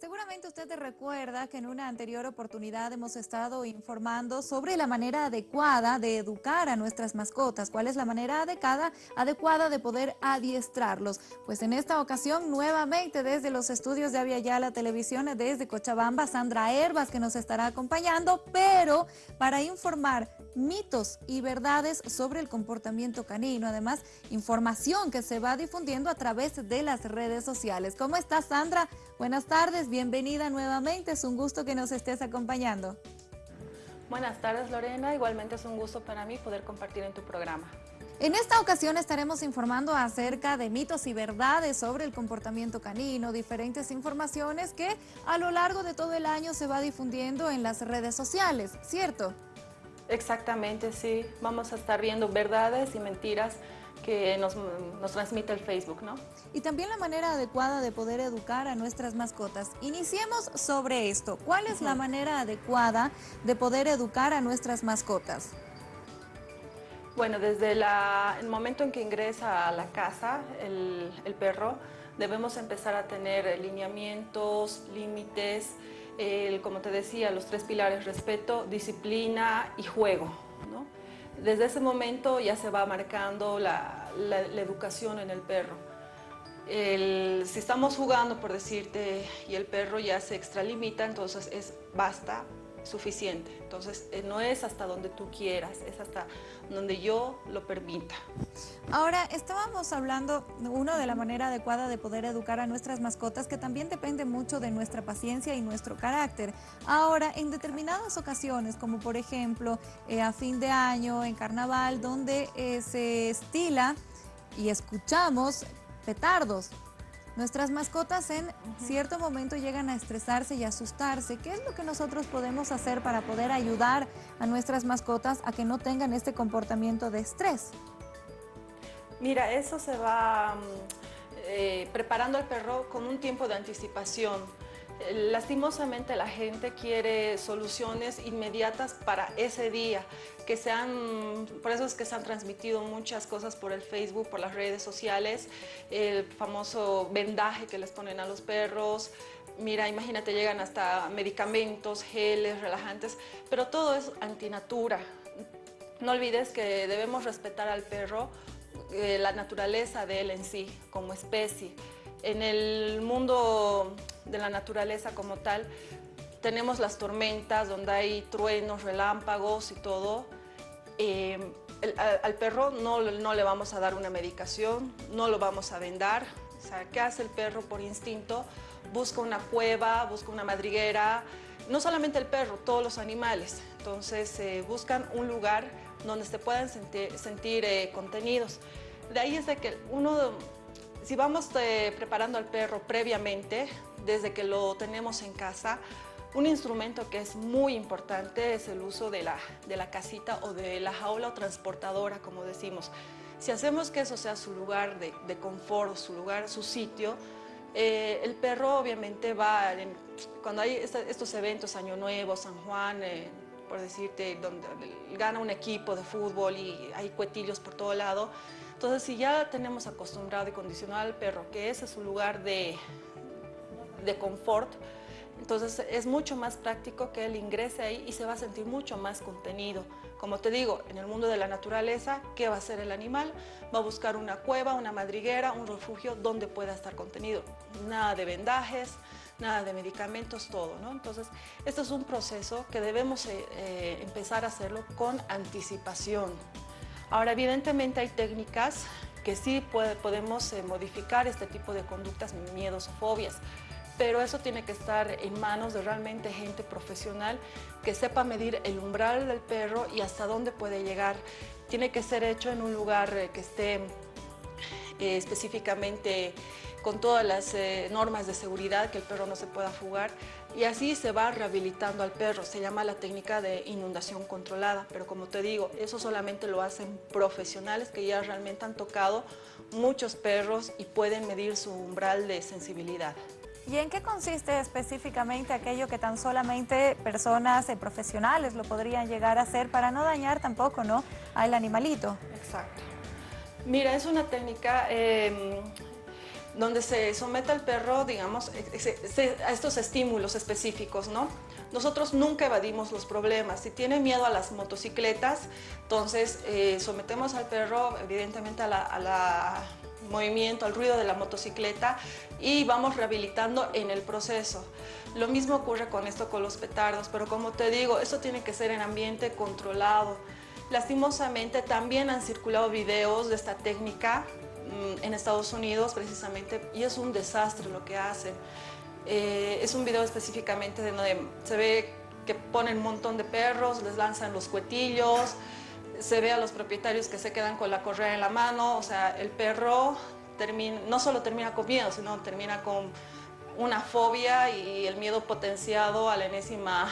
Seguramente usted recuerda que en una anterior oportunidad hemos estado informando sobre la manera adecuada de educar a nuestras mascotas, cuál es la manera adecuada, adecuada de poder adiestrarlos. Pues en esta ocasión nuevamente desde los estudios de Avia la Televisión, desde Cochabamba, Sandra Herbas que nos estará acompañando, pero para informar mitos y verdades sobre el comportamiento canino, además información que se va difundiendo a través de las redes sociales. ¿Cómo estás Sandra? Buenas tardes, bienvenida nuevamente, es un gusto que nos estés acompañando. Buenas tardes Lorena, igualmente es un gusto para mí poder compartir en tu programa. En esta ocasión estaremos informando acerca de mitos y verdades sobre el comportamiento canino, diferentes informaciones que a lo largo de todo el año se va difundiendo en las redes sociales, ¿cierto? Exactamente, sí. Vamos a estar viendo verdades y mentiras que nos, transmite el Facebook, ¿no? Y también la manera adecuada de poder educar a nuestras mascotas. Iniciemos sobre esto. ¿Cuál es la manera adecuada de poder educar a nuestras mascotas? Bueno, desde el momento en que ingresa a la casa el, el perro, debemos empezar a tener lineamientos, límites, como te decía, los tres pilares, respeto, disciplina y juego. Desde ese momento ya se va marcando la, educación en el perro. si estamos jugando, por decirte, y el perro ya se extralimita, entonces es basta, suficiente. Entonces, eh, no es hasta donde tú quieras, es hasta donde yo lo permita. Ahora, estábamos hablando, uno, de la manera adecuada de poder educar a nuestras mascotas, que también depende mucho de nuestra paciencia y nuestro carácter. Ahora, en determinadas ocasiones, como por ejemplo, eh, a fin de año, en carnaval, donde eh, se estila y escuchamos petardos, Nuestras mascotas en cierto momento llegan a estresarse y asustarse. ¿Qué es lo que nosotros podemos hacer para poder ayudar a nuestras mascotas a que no tengan este comportamiento de estrés? Mira, eso se va mm, eh, preparando al perro con un tiempo de anticipación. Lastimosamente la gente quiere soluciones inmediatas para ese día, que sean, por eso es que se han transmitido muchas cosas por el Facebook, por las redes sociales, el famoso vendaje que les ponen a los perros, mira, imagínate, llegan hasta medicamentos, geles, relajantes, pero todo es antinatura. No olvides que debemos respetar al perro, eh, la naturaleza de él en sí, como especie. En el mundo de la naturaleza como tal, tenemos las tormentas donde hay truenos, relámpagos y todo. Eh, al, perro no, no, le vamos a dar una medicación, no lo vamos a vendar. O sea, ¿qué hace el perro por instinto? Busca una cueva, busca una madriguera. No solamente el perro, todos los animales. Entonces eh, buscan un lugar donde se puedan sentir, eh, contenidos. De ahí es de que uno si vamos eh, preparando al perro previamente, desde que lo tenemos en casa, un instrumento que es muy importante es el uso de la, casita o de la jaula o transportadora, como decimos. Si hacemos que eso sea su lugar de, de confort, su lugar, su sitio, eh, el perro obviamente va, cuando hay estos eventos, Año Nuevo, San Juan, eh, por decirte, donde gana un equipo de fútbol y hay cuetillos por todo lado, entonces, si ya tenemos acostumbrado y condicionado al perro que ese es su lugar de, de confort, entonces es mucho más práctico que él ingrese ahí y se va a sentir mucho más contenido. Como te digo, en el mundo de la naturaleza, ¿qué va a hacer el animal? Va a buscar una cueva, una madriguera, un refugio donde pueda estar contenido. Nada de vendajes, nada de medicamentos, todo. ¿no? Entonces, esto es un proceso que debemos eh, eh, empezar a hacerlo con anticipación. Ahora, evidentemente hay técnicas que sí podemos eh, modificar este tipo de conductas, miedos o fobias, pero eso tiene que estar en manos de realmente gente profesional que sepa medir el umbral del perro y hasta dónde puede llegar. Tiene que ser hecho en un lugar eh, que esté eh, específicamente con todas las normas de seguridad, que el perro no se pueda fugar y así se va rehabilitando al perro. Se llama la técnica de inundación controlada, pero como te digo, eso solamente lo hacen profesionales que ya realmente han tocado muchos perros y pueden medir su umbral de sensibilidad. ¿Y en qué consiste específicamente aquello que tan solamente personas eh, profesionales lo podrían llegar a hacer para no dañar tampoco ¿no? al animalito? Exacto. Mira, es una técnica, em, donde se somete al perro, digamos, a estos estímulos específicos, ¿no? Nosotros nunca evadimos los problemas. Si tiene miedo a las motocicletas, entonces eh, sometemos al perro, evidentemente, a movimiento, al ruido de la motocicleta y vamos rehabilitando en el proceso. Lo mismo ocurre con esto con los petardos, pero como te digo, esto tiene que ser en ambiente controlado. Lastimosamente también han circulado videos de esta técnica en Estados Unidos precisamente y es un desastre lo que hacen. Eh, es un video específicamente de donde se ve que ponen un montón de perros, les lanzan los cuetillos, se ve a los propietarios que se quedan con la correa en la mano, o sea, el perro termina, no solo termina con miedo, sino termina con una fobia y el miedo potenciado a la enésima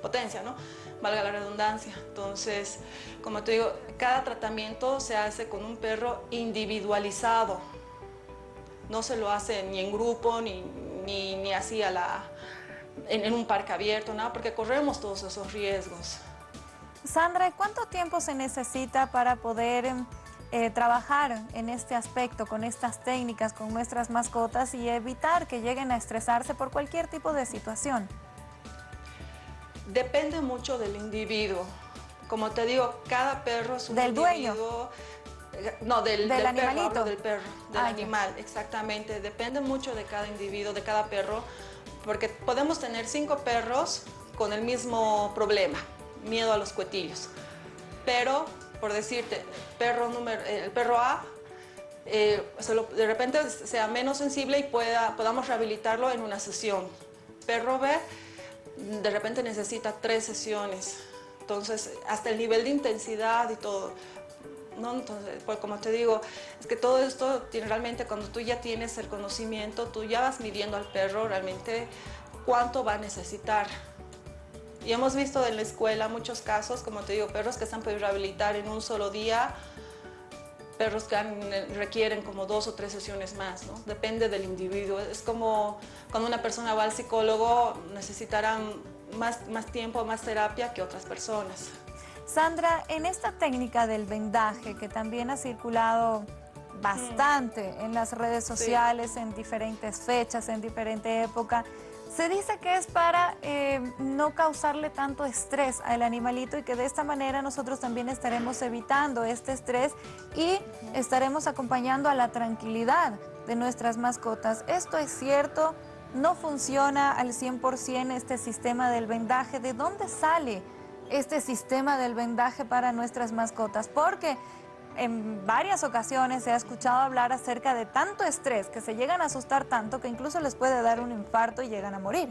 potencia, ¿no? Valga la redundancia. Entonces, como te digo, cada tratamiento se hace con un perro individualizado. No se lo hace ni en grupo, ni, ni, así a la, en, un parque abierto, nada, porque corremos todos esos riesgos. Sandra, ¿cuánto tiempo se necesita para poder eh, trabajar en este aspecto, con estas técnicas, con nuestras mascotas y evitar que lleguen a estresarse por cualquier tipo de situación? Depende mucho del individuo. Como te digo, cada perro es un ¿Del individuo. Dueño? Eh, no, del, del, animalito. Perro, del perro, del animal, exactamente. Depende mucho de cada individuo, de cada perro, porque podemos tener cinco perros con el mismo problema, miedo a los cuetillos. Pero, por decirte, perro número, el perro A, eh, de repente sea menos sensible y pueda, podamos rehabilitarlo en una sesión. Perro B, de repente necesita tres sesiones. Entonces, hasta el nivel de intensidad y todo. ¿no? Entonces, pues como te digo, es que todo esto tiene realmente cuando tú ya tienes el conocimiento, tú ya vas midiendo al perro realmente cuánto va a necesitar. Y hemos visto en la escuela muchos casos, como te digo, perros que se han podido rehabilitar en un solo día, perros que requieren como dos o tres sesiones más, ¿no? Depende del individuo. Es como cuando una persona va al psicólogo, necesitarán más, más tiempo, más terapia que otras personas. Sandra, en esta técnica del vendaje, que también ha circulado bastante en las redes sociales, en diferentes fechas, en diferente época, se dice que es para eh, no causarle tanto estrés al animalito y que de esta manera nosotros también estaremos evitando este estrés y estaremos acompañando a la tranquilidad de nuestras mascotas. ¿Esto es cierto? ¿No funciona al 100% este sistema del vendaje? ¿De dónde sale este sistema del vendaje para nuestras mascotas? Porque en varias ocasiones se ha escuchado hablar acerca de tanto estrés que se llegan a asustar tanto que incluso les puede dar un infarto y llegan a morir.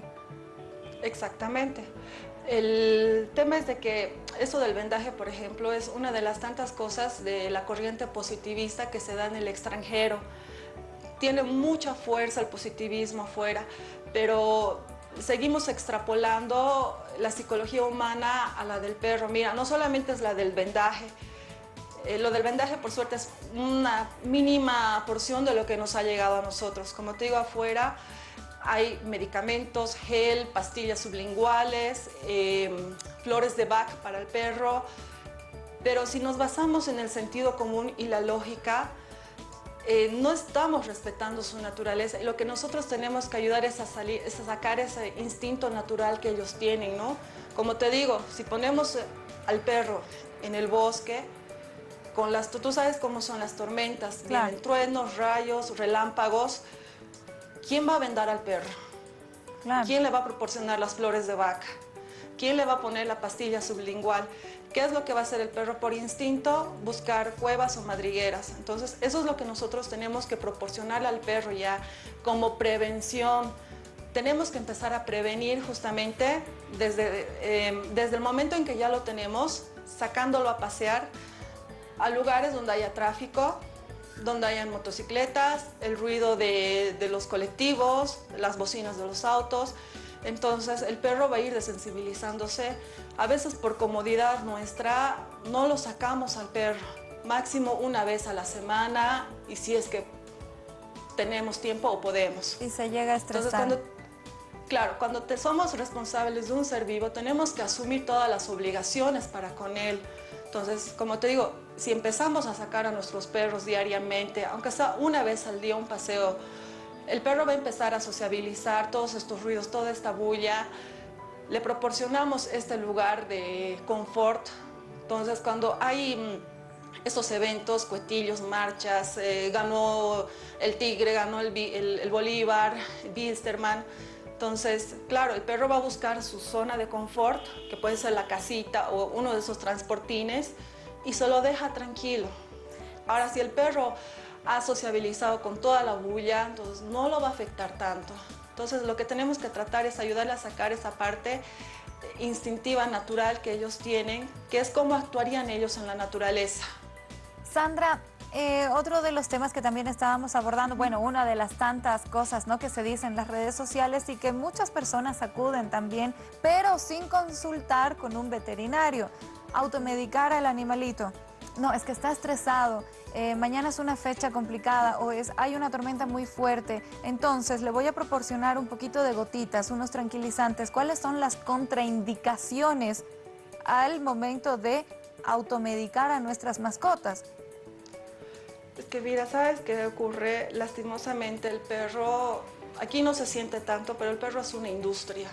Exactamente. El tema es de que eso del vendaje, por ejemplo, es una de las tantas cosas de la corriente positivista que se da en el extranjero. Tiene mucha fuerza el positivismo afuera, pero seguimos extrapolando la psicología humana a la del perro. Mira, no solamente es la del vendaje, eh, lo del vendaje, por suerte, es una mínima porción de lo que nos ha llegado a nosotros. Como te digo, afuera hay medicamentos, gel, pastillas sublinguales, em, flores de Bach para el perro, pero si nos basamos en el sentido común y la lógica, eh, no estamos respetando su naturaleza y lo que nosotros tenemos que ayudar es a, salir, es a sacar ese instinto natural que ellos tienen, ¿no? Como te digo, si ponemos al perro en el bosque, con las, tú sabes cómo son las tormentas, vienen truenos, rayos, relámpagos. ¿Quién va a vendar al perro? ¿Quién le va a proporcionar las flores de vaca? ¿Quién le va a poner la pastilla sublingual? ¿Qué es lo que va a hacer el perro por instinto? Buscar cuevas o madrigueras. Entonces, eso es lo que nosotros tenemos que proporcionarle al perro ya como prevención. Tenemos que empezar a prevenir justamente desde, eh, desde el momento en que ya lo tenemos, sacándolo a pasear, a lugares donde haya tráfico, donde hayan motocicletas, el ruido de, los colectivos, las bocinas de los autos. Entonces el perro va a ir desensibilizándose. A veces por comodidad nuestra no lo sacamos al perro, máximo una vez a la semana y si es que tenemos tiempo o podemos. Y se llega a estresar. Claro, cuando te somos responsables de un ser vivo, tenemos que asumir todas las obligaciones para con él. Entonces, como te digo, si empezamos a sacar a nuestros perros diariamente, aunque sea una vez al día un paseo, el perro va a empezar a sociabilizar todos estos ruidos, toda esta bulla. Le proporcionamos este lugar de confort. Entonces, cuando hay mm, estos eventos, cuetillos, marchas, eh, ganó el Tigre, ganó el, el, Bolívar, Bilsterman. Entonces, claro, el perro va a buscar su zona de confort, que puede ser la casita o uno de esos transportines, y se lo deja tranquilo. Ahora, si el perro ha sociabilizado con toda la bulla, entonces no lo va a afectar tanto. Entonces lo que tenemos que tratar es ayudarle a sacar esa parte instintiva, natural que ellos tienen, que es cómo actuarían ellos en la naturaleza. Sandra, eh, otro de los temas que también estábamos abordando, bueno, una de las tantas cosas ¿no? que se dicen en las redes sociales y que muchas personas acuden también, pero sin consultar con un veterinario, automedicar al animalito. No, es que está estresado, eh, mañana es una fecha complicada o es, hay una tormenta muy fuerte, entonces le voy a proporcionar un poquito de gotitas, unos tranquilizantes. ¿Cuáles son las contraindicaciones al momento de automedicar a nuestras mascotas? Es que mira, ¿sabes qué ocurre? Lastimosamente el perro, aquí no se siente tanto, pero el perro es una industria.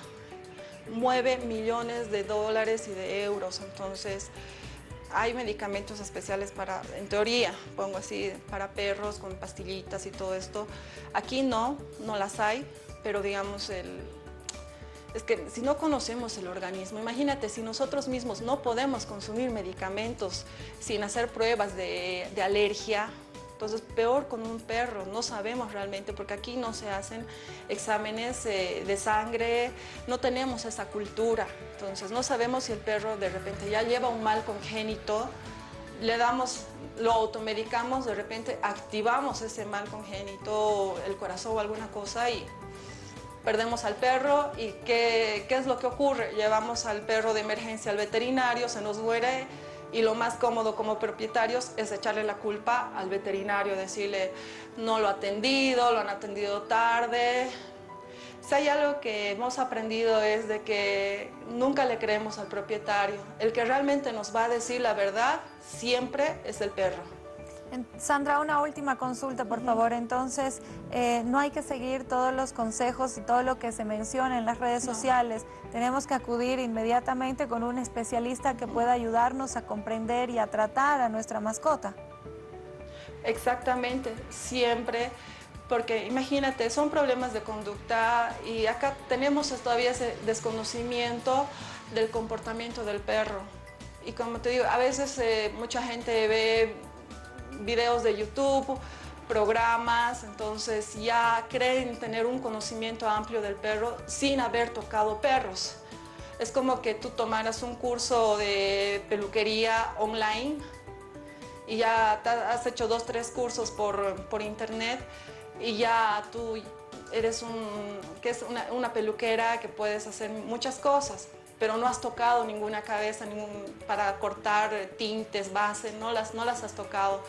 Mueve millones de dólares y de euros, entonces hay medicamentos especiales para, en teoría, pongo así, para perros con pastillitas y todo esto. Aquí no, no las hay, pero digamos, el, es que si no conocemos el organismo, imagínate si nosotros mismos no podemos consumir medicamentos sin hacer pruebas de, de alergia, entonces, peor con un perro, no sabemos realmente, porque aquí no se hacen exámenes eh, de sangre, no tenemos esa cultura. Entonces, no sabemos si el perro de repente ya lleva un mal congénito, le damos, lo automedicamos, de repente activamos ese mal congénito, el corazón o alguna cosa y perdemos al perro y ¿qué, ¿qué, es lo que ocurre? Llevamos al perro de emergencia al veterinario, se nos muere y lo más cómodo como propietarios es echarle la culpa al veterinario, decirle no lo ha atendido, lo han atendido tarde. Si hay algo que hemos aprendido es de que nunca le creemos al propietario. El que realmente nos va a decir la verdad siempre es el perro. Sandra, una última consulta, por favor. Entonces, eh, no hay que seguir todos los consejos y todo lo que se menciona en las redes sociales. Tenemos que acudir inmediatamente con un especialista que pueda ayudarnos a comprender y a tratar a nuestra mascota. Exactamente, siempre, porque imagínate, son problemas de conducta y acá tenemos todavía ese desconocimiento del comportamiento del perro. Y como te digo, a veces eh, mucha gente ve videos de YouTube, programas, entonces ya creen tener un conocimiento amplio del perro sin haber tocado perros. Es como que tú tomaras un curso de peluquería online y ya has hecho dos, tres cursos por, por internet y ya tú eres una, peluquera que puedes hacer muchas cosas, pero no has tocado ninguna cabeza para cortar tintes, bases, no las, no las has tocado.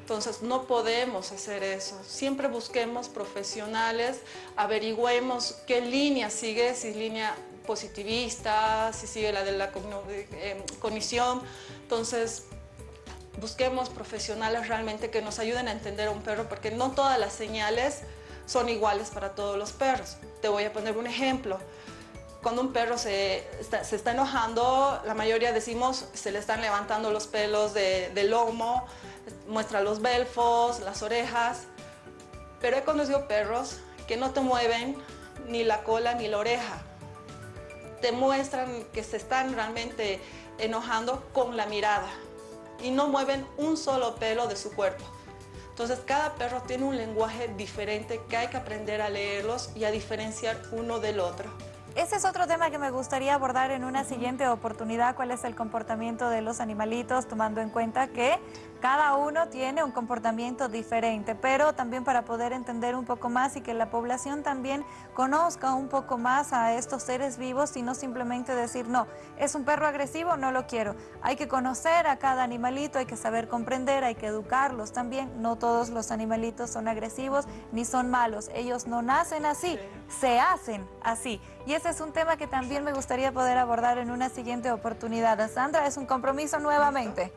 Entonces no podemos hacer eso. Siempre busquemos profesionales, averigüemos qué línea sigue, si es línea positivista, si sigue la de la eh, cognición. Entonces busquemos profesionales realmente que nos ayuden a entender a un perro porque no todas las señales son iguales para todos los perros. Te voy a poner un ejemplo. Cuando un perro se está, enojando, la mayoría decimos se le están levantando los pelos del lomo, muestra los belfos, las orejas, pero he conocido perros que no te mueven ni la cola ni la oreja. Te muestran que se están realmente enojando con la mirada y no mueven un solo pelo de su cuerpo. Entonces cada perro tiene un lenguaje diferente que hay que aprender a leerlos y a diferenciar uno del otro. Ese es otro tema que me gustaría abordar en una siguiente oportunidad, cuál es el comportamiento de los animalitos, tomando en cuenta que Cada uno tiene un comportamiento diferente, pero también para poder entender un poco más y que la población también conozca un poco más a estos seres vivos y no simplemente decir, no, es un perro agresivo, no lo quiero. Hay que conocer a cada animalito, hay que saber comprender, hay que educarlos también. No todos los animalitos son agresivos ni son malos. Ellos no nacen así, se hacen así. Y ese es un tema que también me gustaría poder abordar en una siguiente oportunidad. Sandra, es un compromiso nuevamente.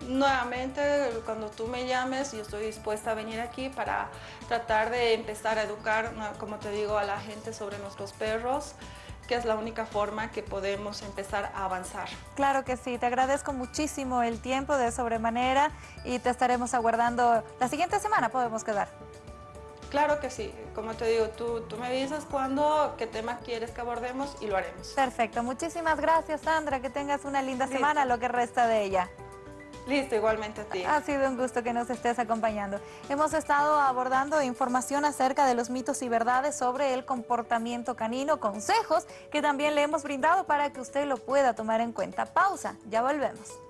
Nuevamente, cuando tú me llames, yo estoy dispuesta a venir aquí para tratar de empezar a educar, como te digo, a la gente sobre nuestros perros que es la única forma que podemos empezar a avanzar. Claro que sí, te agradezco muchísimo el tiempo de sobremanera y te estaremos aguardando la siguiente semana, podemos quedar. Claro que sí, como te digo, tú, tú me dices cuándo, qué tema quieres que abordemos y lo haremos. Perfecto, muchísimas gracias Sandra, que tengas una linda semana, lo que resta de ella. Listo, igualmente a. Ha sido un gusto que nos estés acompañando. Hemos estado abordando información acerca de los mitos y verdades sobre el comportamiento canino, consejos que también le hemos brindado para que usted lo pueda tomar en cuenta. Pausa, ya volvemos.